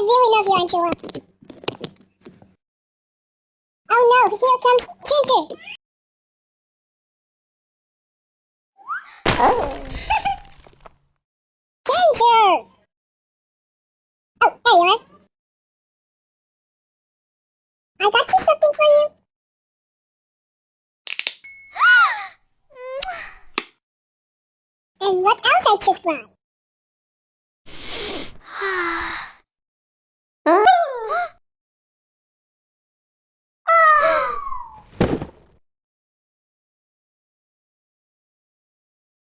really love you, Angela. Oh no, here comes Ginger. Oh. Ginger! Oh, there you are. I got you something for you. And what else I just brought?